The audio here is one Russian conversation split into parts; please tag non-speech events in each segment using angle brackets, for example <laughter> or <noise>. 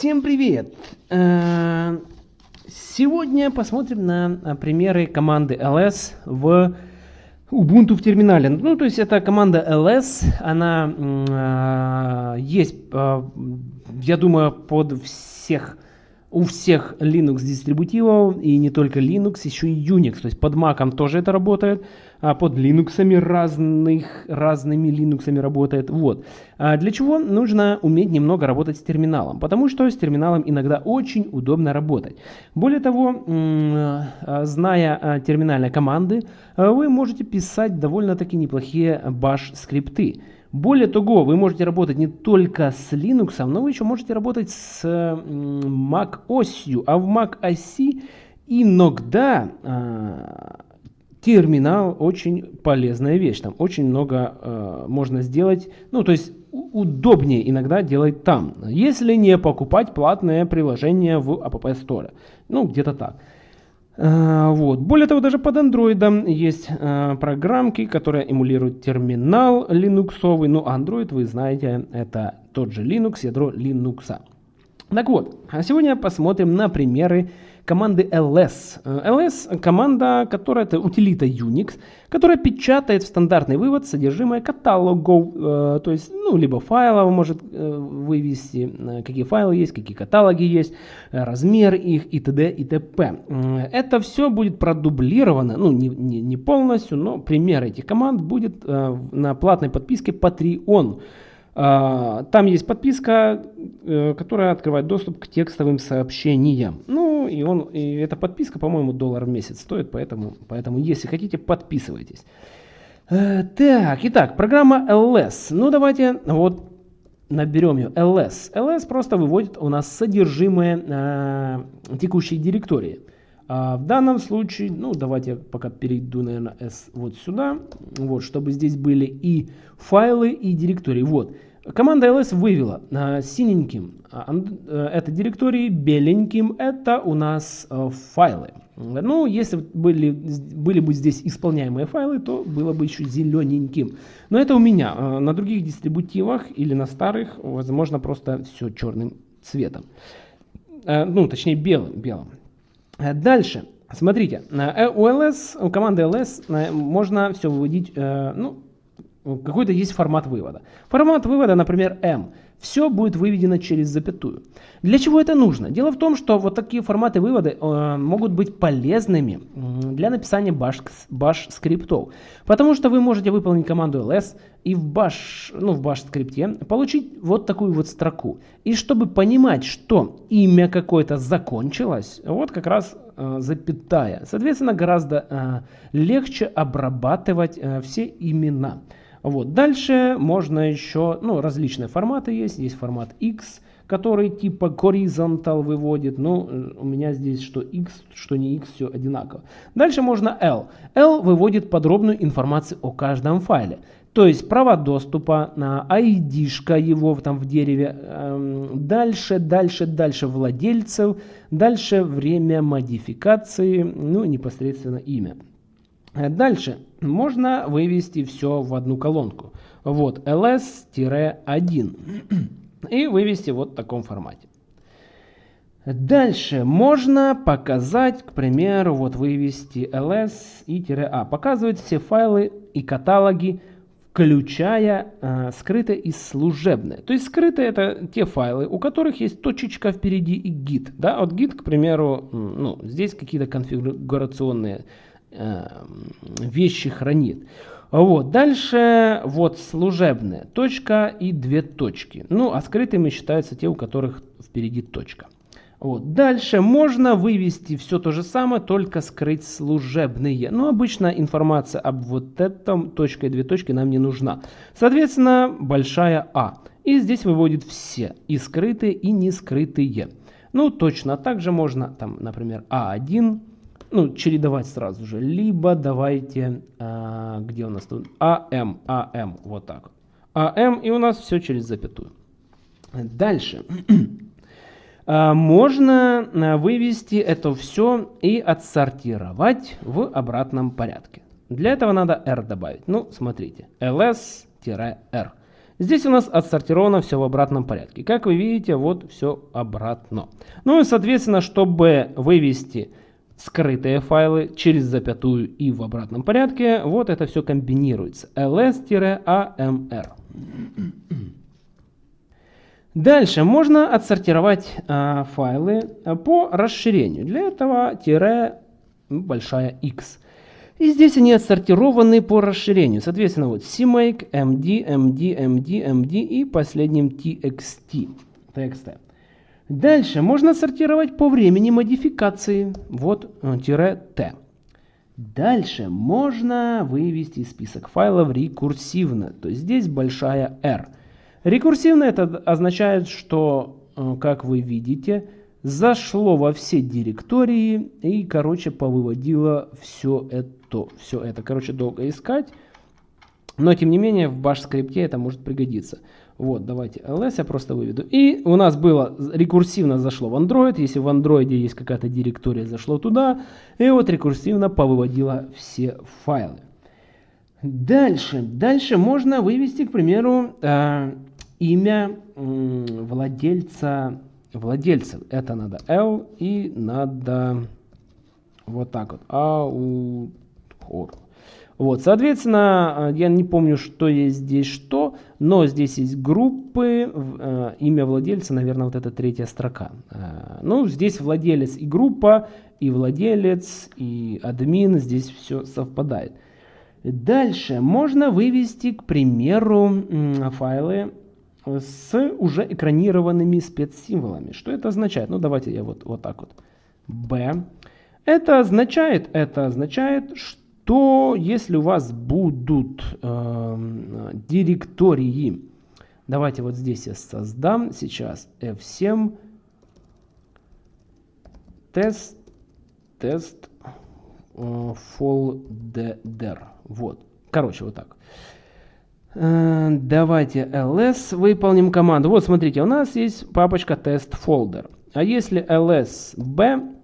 Всем привет! Э, сегодня посмотрим на примеры команды ls в Ubuntu в терминале. Ну, то есть это команда ls, она есть, я думаю, под всех у всех Linux дистрибутивов, и не только Linux, еще и Unix. То есть под Mac тоже это работает, а под Linux разных, разными Linux работает. Вот. А для чего нужно уметь немного работать с терминалом? Потому что с терминалом иногда очень удобно работать. Более того, а, зная а, терминальные команды, а, вы можете писать довольно-таки неплохие bash скрипты. Более того, вы можете работать не только с Linux, но вы еще можете работать с Mac осью. А в Mac оси иногда э, терминал очень полезная вещь. Там очень много э, можно сделать. Ну, то есть удобнее иногда делать там. Если не покупать платное приложение в App Store. Ну, где-то так. А, вот. Более того, даже под Android есть э, программки, которые эмулируют терминал линуксовый. Ну, Android, вы знаете, это тот же Linux, ядро Linux. Так вот, а сегодня посмотрим на примеры команды ls. ls команда, которая это утилита Unix, которая печатает в стандартный вывод содержимое каталогов, э, то есть, ну, либо файлов может э, вывести, э, какие файлы есть, какие каталоги есть, э, размер их и т.д. и т.п. Это все будет продублировано, ну, не, не, не полностью, но пример этих команд будет э, на платной подписке Patreon. Там есть подписка, э, которая открывает доступ к текстовым сообщениям. Ну, и, он, и эта подписка, по-моему, доллар в месяц стоит, поэтому, поэтому если хотите, подписывайтесь. Э, так, итак, программа LS. Ну, давайте вот наберем ее ls. ls просто выводит у нас содержимое э, текущей директории. А в данном случае, ну давайте я пока перейду, наверное, S вот сюда, вот, чтобы здесь были и файлы, и директории. Вот. Команда ls вывела э, синеньким э, это директории, беленьким это у нас э, файлы. Ну, если были, были бы здесь исполняемые файлы, то было бы еще зелененьким. Но это у меня. Э, на других дистрибутивах или на старых, возможно, просто все черным цветом. Э, ну, точнее, белым. белым. Дальше. Смотрите, у LS, у команды LS можно все выводить, ну, какой-то есть формат вывода. Формат вывода, например, M все будет выведено через запятую. Для чего это нужно? Дело в том, что вот такие форматы вывода э, могут быть полезными для написания bash, bash. Потому что вы можете выполнить команду ls и в bash, ну, в bash скрипте получить вот такую вот строку. И чтобы понимать, что имя какое-то закончилось, вот как раз э, запятая. Соответственно, гораздо э, легче обрабатывать э, все имена. Вот. Дальше можно еще, ну, различные форматы есть. Есть формат X, который типа horizontal выводит. Ну, у меня здесь что X, что не X, все одинаково. Дальше можно L. L выводит подробную информацию о каждом файле. То есть права доступа, на ID-шка его там в дереве, эм, дальше, дальше, дальше владельцев, дальше время модификации, ну непосредственно имя. Э, дальше можно вывести все в одну колонку. Вот ls-1 и вывести вот в таком формате. Дальше можно показать, к примеру, вот вывести ls и -a. Показывать все файлы и каталоги, включая э, скрытое и служебное. То есть скрытые это те файлы, у которых есть точечка впереди и git. Да? Вот git, к примеру, ну, здесь какие-то конфигурационные Эм, вещи хранит. Вот. Дальше вот служебная точка и две точки. Ну, а скрытыми считаются те, у которых впереди точка. Вот. Дальше можно вывести все то же самое, только скрыть служебные. Но обычно информация об вот этом точка и две точки нам не нужна. Соответственно, большая А. И здесь выводит все, и скрытые, и не скрытые. Ну, точно так же можно, там, например, А1, ну, чередовать сразу же. Либо давайте, а, где у нас тут, АМ, АМ, вот так. АМ, и у нас все через запятую. Дальше. <clears throat> А, можно а, вывести это все и отсортировать в обратном порядке. Для этого надо R добавить. Ну, смотрите, ls-r. Здесь у нас отсортировано все в обратном порядке. Как вы видите, вот все обратно. Ну и, соответственно, чтобы вывести скрытые файлы через запятую и в обратном порядке, вот это все комбинируется. ls-amr. Дальше можно отсортировать а, файлы по расширению. Для этого тире большая x. И здесь они отсортированы по расширению. Соответственно, вот CMake, MD, MD, MD, MD и последним TXT. TXT. Дальше можно сортировать по времени модификации. Вот э, тире T. Дальше можно вывести список файлов рекурсивно. То есть здесь большая R. Рекурсивно это означает, что, э, как вы видите, зашло во все директории и, короче, повыводило все это. Все это, короче, долго искать. Но, тем не менее, в bash скрипте это может пригодиться. Вот, давайте ls я просто выведу. И у нас было рекурсивно зашло в Android. Если в Android есть какая-то директория, зашло туда. И вот рекурсивно повыводило все файлы. Дальше. Дальше можно вывести, к примеру, э, имя э, владельца владельцев. Это надо L и надо вот так вот. Аутхор. Вот, соответственно, э, я не помню, что есть здесь что, но здесь есть группы, э, имя владельца, наверное, вот эта третья строка. Э, ну, здесь владелец и группа, и владелец, и админ, здесь все совпадает. Дальше можно вывести, к примеру, файлы с уже экранированными спецсимволами. Что это означает? Ну, давайте я вот, вот так вот. B. Это означает, это означает, что если у вас будут э, директории, давайте вот здесь я создам сейчас F7 тест, тест э, folder. Вот. Короче, вот так. Э, давайте ls выполним команду. Вот смотрите, у нас есть папочка тест folder. А если lsb,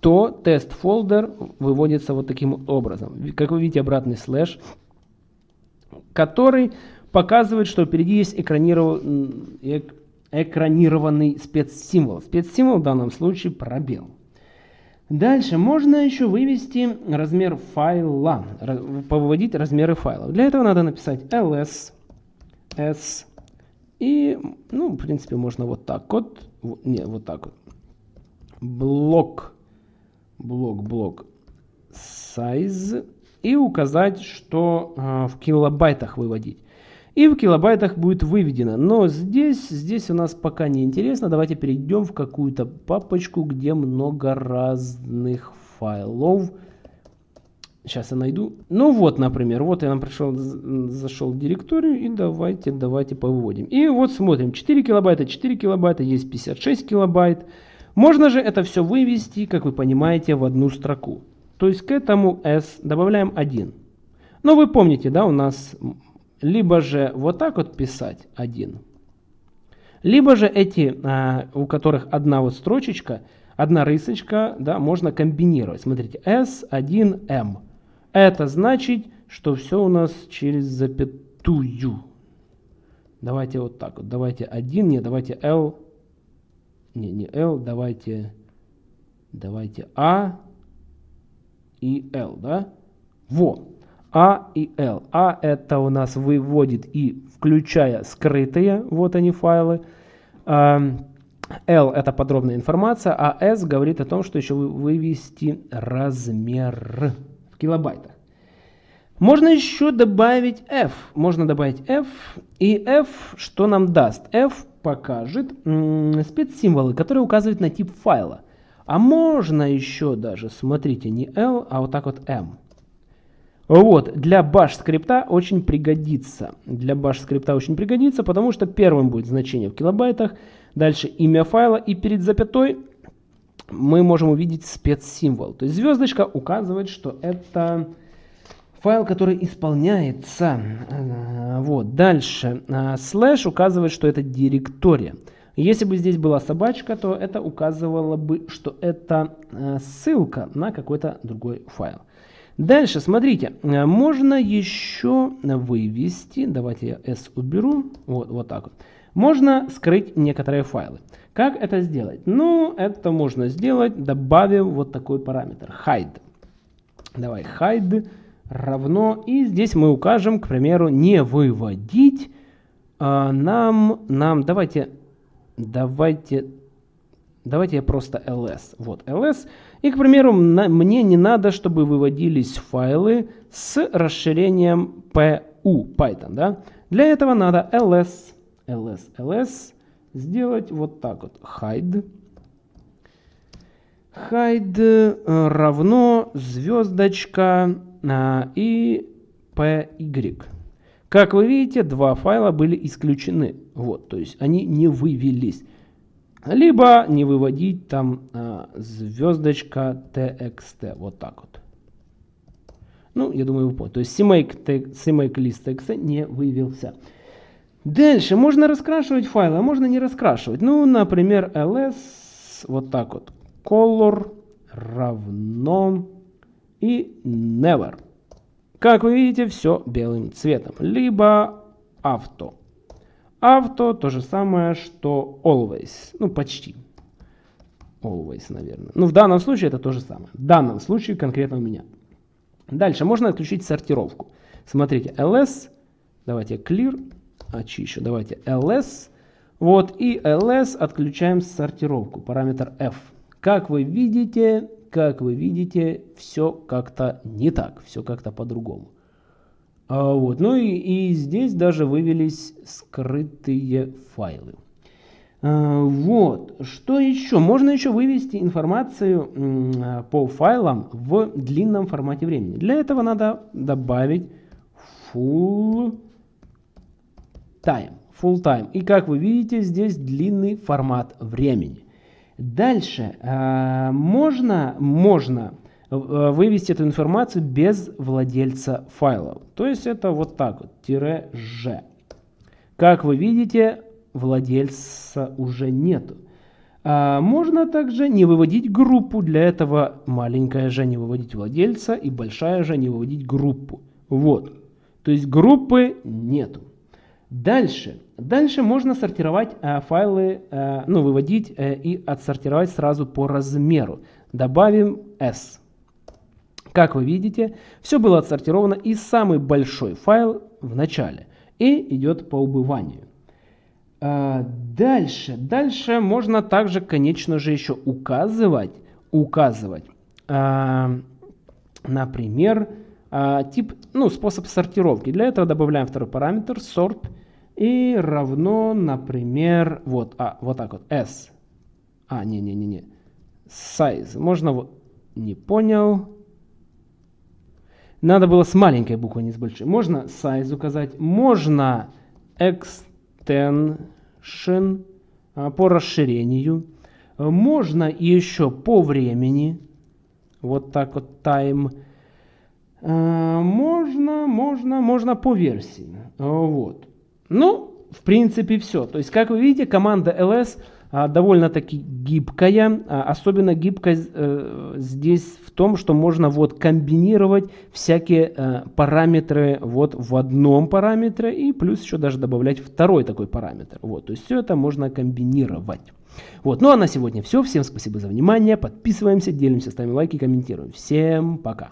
то тест folder выводится вот таким образом. Как вы видите, обратный слэш, который показывает, что впереди есть экраниров... экранированный спецсимвол. Спецсимвол в данном случае пробел. Дальше можно еще вывести размер файла, повыводить размеры файлов. Для этого надо написать ls, s, и, ну, в принципе, можно вот так вот, не, вот так вот, блок, блок, блок, size, и указать, что э, в килобайтах выводить и в килобайтах будет выведено. Но здесь, здесь у нас пока не интересно. Давайте перейдем в какую-то папочку, где много разных файлов. Сейчас я найду. Ну вот, например, вот я нам пришел, зашел в директорию и давайте, давайте повыводим. И вот смотрим, 4 килобайта, 4 килобайта, есть 56 килобайт. Можно же это все вывести, как вы понимаете, в одну строку. То есть к этому S добавляем 1. Но вы помните, да, у нас либо же вот так вот писать один, либо же эти, а, у которых одна вот строчечка, одна рысочка, да, можно комбинировать. Смотрите, S1M. Это значит, что все у нас через запятую. Давайте вот так вот. Давайте 1, не, давайте L. Не, не L, давайте, давайте A и L, да? Во. А и L. А это у нас выводит и включая скрытые, вот они файлы. L это подробная информация, а S говорит о том, что еще вывести размер в килобайтах. Можно еще добавить F. Можно добавить F. И F что нам даст? F покажет спецсимволы, которые указывают на тип файла. А можно еще даже, смотрите, не L, а вот так вот M. Вот, для bash скрипта очень пригодится. Для bash скрипта очень пригодится, потому что первым будет значение в килобайтах, дальше имя файла, и перед запятой мы можем увидеть спецсимвол. То есть звездочка указывает, что это файл, который исполняется. Э, вот, дальше. Э, слэш указывает, что это директория. Если бы здесь была собачка, то это указывало бы, что это э, ссылка на какой-то другой файл. Дальше, смотрите, можно еще вывести, давайте я S уберу, вот, вот так вот. Можно скрыть некоторые файлы. Как это сделать? Ну, это можно сделать, добавив вот такой параметр hide. Давай hide равно, и здесь мы укажем, к примеру, не выводить а, нам, нам, давайте, давайте, давайте я просто ls, вот ls, и, к примеру, на, мне не надо, чтобы выводились файлы с расширением pu, Python, да, для этого надо ls, ls, ls, сделать вот так вот, hide, hide э, равно звездочка и py. Как вы видите, два файла были исключены. Вот, то есть они не вывелись. Либо не выводить там а, звездочка txt. Вот так вот. Ну, я думаю, вы поняли. То есть CMake, CMake list txt не вывелся. Дальше можно раскрашивать файлы, а можно не раскрашивать. Ну, например, ls, вот так вот, color равно и never. Как вы видите, все белым цветом. Либо авто. Авто то же самое, что always. Ну, почти. Always, наверное. Ну, в данном случае это то же самое. В данном случае конкретно у меня. Дальше можно отключить сортировку. Смотрите, ls. Давайте clear. Очищу. Давайте ls. Вот, и ls отключаем сортировку. Параметр f. Как вы видите, как вы видите, все как-то не так, все как-то по-другому. А, вот. Ну и, и здесь даже вывелись скрытые файлы. А, вот. Что еще? Можно еще вывести информацию по файлам в длинном формате времени. Для этого надо добавить full time. Full time. И как вы видите, здесь длинный формат времени. Дальше э, можно, можно э, вывести эту информацию без владельца файлов. То есть это вот так вот, тире «ж». Как вы видите, владельца уже нету. А можно также не выводить группу. Для этого маленькая «ж» не выводить владельца и большая «ж» не выводить группу. Вот. То есть группы нету. Дальше. Дальше можно сортировать э, файлы, э, ну, выводить э, и отсортировать сразу по размеру. Добавим S. Как вы видите, все было отсортировано и самый большой файл в начале. И идет по убыванию. Э, дальше. Дальше можно также, конечно же, еще указывать, указывать, э, например, а, тип, ну, способ сортировки. Для этого добавляем второй параметр sort и равно, например, вот, а, вот так вот, s. А, не-не-не-не. Size. Можно вот, не понял. Надо было с маленькой буквы, не с большой. Можно size указать, можно extension а, по расширению. Можно еще по времени. Вот так вот time. Э, можно, можно, можно по версии. Вот. Ну, в принципе, все. То есть, как вы видите, команда ls а, довольно-таки гибкая. А, особенно гибкость э, здесь в том, что можно вот комбинировать всякие э, параметры вот в одном параметре и плюс еще даже добавлять второй такой параметр. Вот, то есть все это можно комбинировать. Вот, ну а на сегодня все. Всем спасибо за внимание. Подписываемся, делимся, ставим лайки, комментируем. Всем пока.